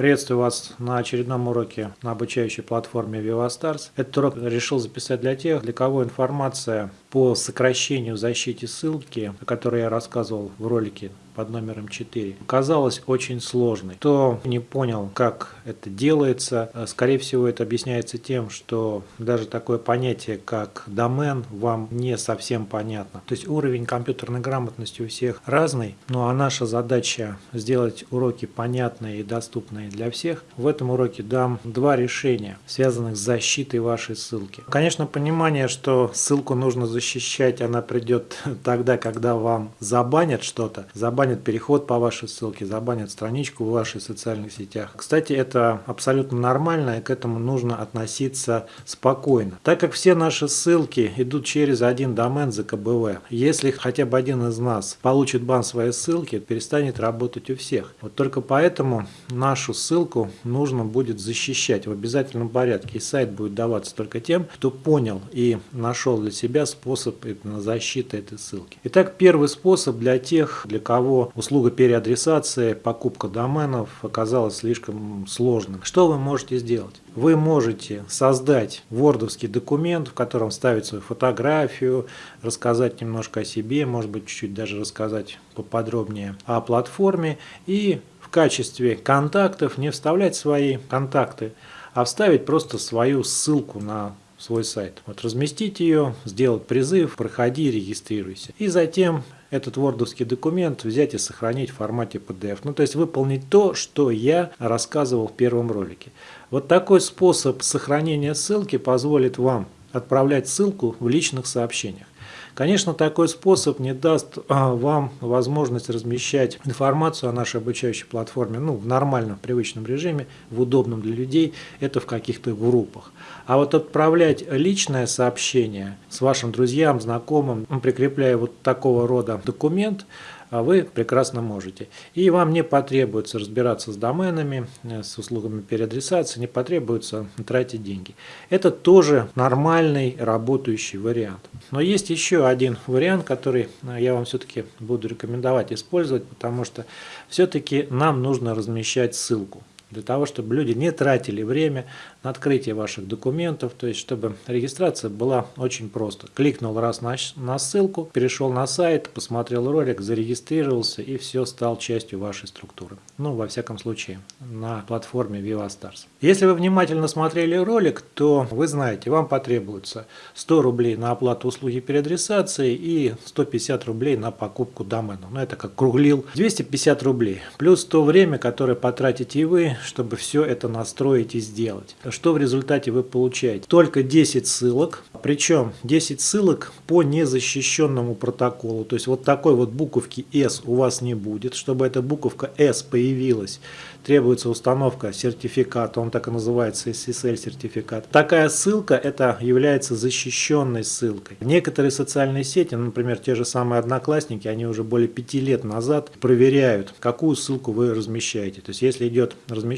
Приветствую вас на очередном уроке на обучающей платформе VivaStars. Этот урок решил записать для тех, для кого информация по сокращению защите ссылки, о которой я рассказывал в ролике под номером 4, казалась очень сложной. Кто не понял, как это делается, э, скорее всего это объясняется тем, что даже такое понятие, как домен, вам не совсем понятно. То есть уровень компьютерной грамотности у всех разный, ну а наша задача сделать уроки понятные и доступные для всех. В этом уроке дам два решения, связанных с защитой вашей ссылки. Конечно, понимание, что ссылку нужно защищать, она придет тогда, когда вам забанят что-то, забанят забанят переход по вашей ссылке, забанят страничку в ваших социальных сетях. Кстати, это абсолютно нормально, и к этому нужно относиться спокойно. Так как все наши ссылки идут через один домен ЗКБВ, если хотя бы один из нас получит бан своей ссылки, перестанет работать у всех. Вот только поэтому нашу ссылку нужно будет защищать в обязательном порядке. И сайт будет даваться только тем, кто понял и нашел для себя способ защиты этой ссылки. Итак, первый способ для тех, для кого услуга переадресации, покупка доменов оказалась слишком сложным. Что вы можете сделать? Вы можете создать вордовский документ, в котором вставить свою фотографию, рассказать немножко о себе, может быть чуть-чуть даже рассказать поподробнее о платформе и в качестве контактов не вставлять свои контакты, а вставить просто свою ссылку на свой сайт. Вот разместить ее, сделать призыв, проходи, регистрируйся. И затем этот вордовский документ взять и сохранить в формате PDF. Ну, то есть выполнить то, что я рассказывал в первом ролике. Вот такой способ сохранения ссылки позволит вам отправлять ссылку в личных сообщениях. Конечно, такой способ не даст а, вам возможность размещать информацию о нашей обучающей платформе ну, в нормальном, привычном режиме, в удобном для людей, это в каких-то группах. А вот отправлять личное сообщение с вашим друзьям, знакомым, прикрепляя вот такого рода документ, вы прекрасно можете. И вам не потребуется разбираться с доменами, э, с услугами переадресации, не потребуется тратить деньги. Это тоже нормальный работающий вариант. Но есть еще один вариант, который э, я вам все-таки буду рекомендовать использовать, потому что все-таки нам нужно размещать ссылку для того, чтобы люди не тратили время на открытие ваших документов, то есть чтобы регистрация была очень просто. Кликнул раз на, на ссылку, перешел на сайт, посмотрел ролик, зарегистрировался и все стал частью вашей структуры. Ну, во всяком случае, на платформе VivaStars. Если вы внимательно смотрели ролик, то вы знаете, вам потребуется 100 рублей на оплату услуги переадресации и 150 рублей на покупку домена. Ну, это как круглил. 250 рублей. Плюс то время, которое потратите вы, чтобы все это настроить и сделать. Что в результате вы получаете? Только 10 ссылок, причем 10 ссылок по незащищенному протоколу. То есть вот такой вот буковки S у вас не будет. Чтобы эта буковка S появилась, требуется установка сертификата, он так и называется SSL сертификат. Такая ссылка это является защищенной ссылкой. Некоторые социальные сети, например, те же самые одноклассники, они уже более 5 лет назад проверяют, какую ссылку вы размещаете. То есть если идет размещение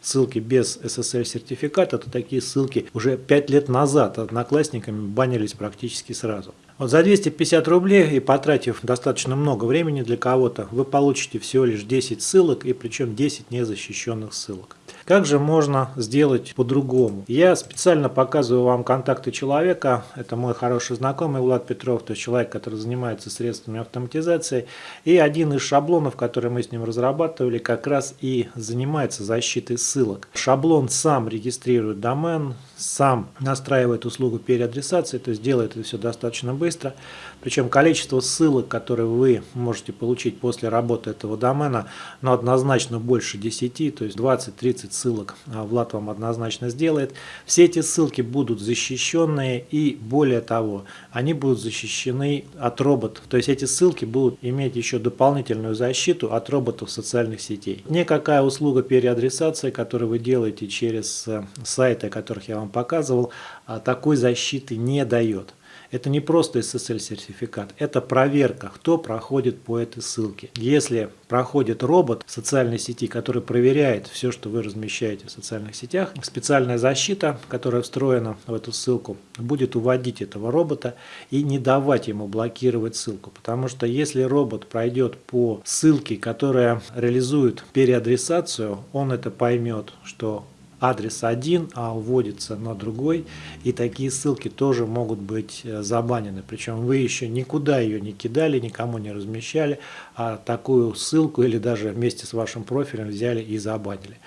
ссылки без SSL сертификата, то такие ссылки уже 5 лет назад одноклассниками банились практически сразу. Вот за 250 рублей и потратив достаточно много времени для кого-то, вы получите всего лишь 10 ссылок и причем 10 незащищенных ссылок. Как же можно сделать по-другому? Я специально показываю вам контакты человека. Это мой хороший знакомый Влад Петров, то есть человек, который занимается средствами автоматизации. И один из шаблонов, который мы с ним разрабатывали, как раз и занимается защитой ссылок. Шаблон сам регистрирует домен, сам настраивает услугу переадресации, то есть делает это все достаточно быстро. Причем количество ссылок, которые вы можете получить после работы этого домена, ну, однозначно больше 10, то есть 20-30 ссылок а, Влад вам однозначно сделает. Все эти ссылки будут защищенные и более того, они будут защищены от роботов. То есть эти ссылки будут иметь еще дополнительную защиту от роботов социальных сетей. Никакая услуга переадресации, которую вы делаете через э, сайты, о которых я вам показывал, а, такой защиты не дает. Это не просто SSL-сертификат, это проверка, кто проходит по этой ссылке. Если проходит робот в социальной сети, который проверяет все, что вы размещаете в социальных сетях, специальная защита, которая встроена в эту ссылку, будет уводить этого робота и не давать ему блокировать ссылку. Потому что если робот пройдет по ссылке, которая реализует переадресацию, он это поймет, что адрес один, а уводится на другой. И такие ссылки тоже могут быть э, забанены. Причем вы еще никуда ее не кидали, никому не размещали, а такую ссылку или даже вместе с вашим профилем взяли и забанили.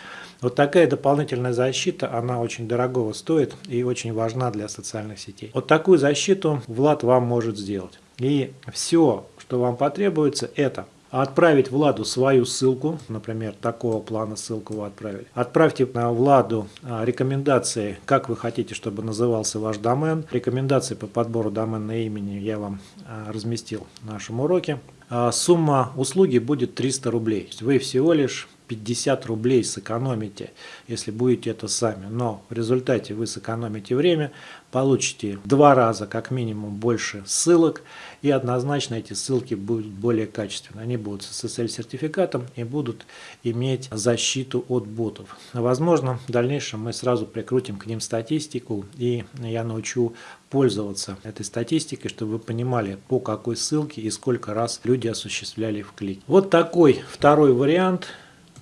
Вот такая дополнительная защита, она очень дорогого стоит и очень важна для социальных сетей. Вот такую защиту Влад вам может сделать. И все, что вам потребуется, это отправить Владу свою ссылку, например, такого плана ссылку вы отправили. Отправьте на Владу а, рекомендации, как вы хотите, чтобы назывался ваш домен. Рекомендации по подбору доменного имени я вам а, разместил в нашем уроке. А, сумма услуги будет 300 рублей. Вы всего лишь 50 рублей сэкономите, если будете это сами. Но в результате вы сэкономите время, получите в два раза как минимум больше ссылок и однозначно эти ссылки будут более качественные. Они будут с SSL-сертификатом и будут иметь защиту от ботов. Возможно, в дальнейшем мы сразу прикрутим к ним статистику и я научу пользоваться этой статистикой, чтобы вы понимали, по какой ссылке и сколько раз люди осуществляли в клик. Вот такой второй вариант –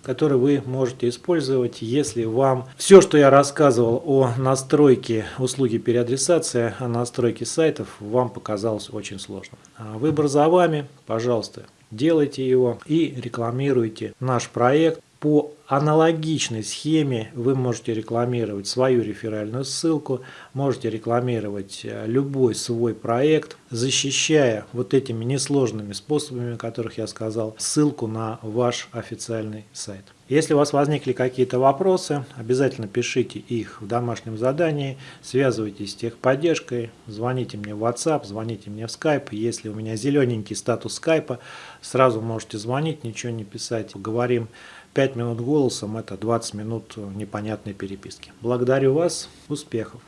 который вы можете использовать, если вам все, что я рассказывал о настройке услуги переадресации, о настройке сайтов, вам показалось очень сложным. А выбор за вами, пожалуйста, делайте его и рекламируйте наш проект по аналогичной схеме вы можете рекламировать свою реферальную ссылку, можете рекламировать э, любой свой проект, защищая вот этими несложными способами, о которых я сказал, ссылку на ваш официальный сайт. Если у вас возникли какие-то вопросы, обязательно пишите их в домашнем задании, связывайтесь с техподдержкой, звоните мне в WhatsApp, звоните мне в Skype. Если у меня зелененький статус Skype, сразу можете звонить, ничего не писать. Говорим 5 минут голосом – это 20 минут непонятной переписки. Благодарю вас, успехов!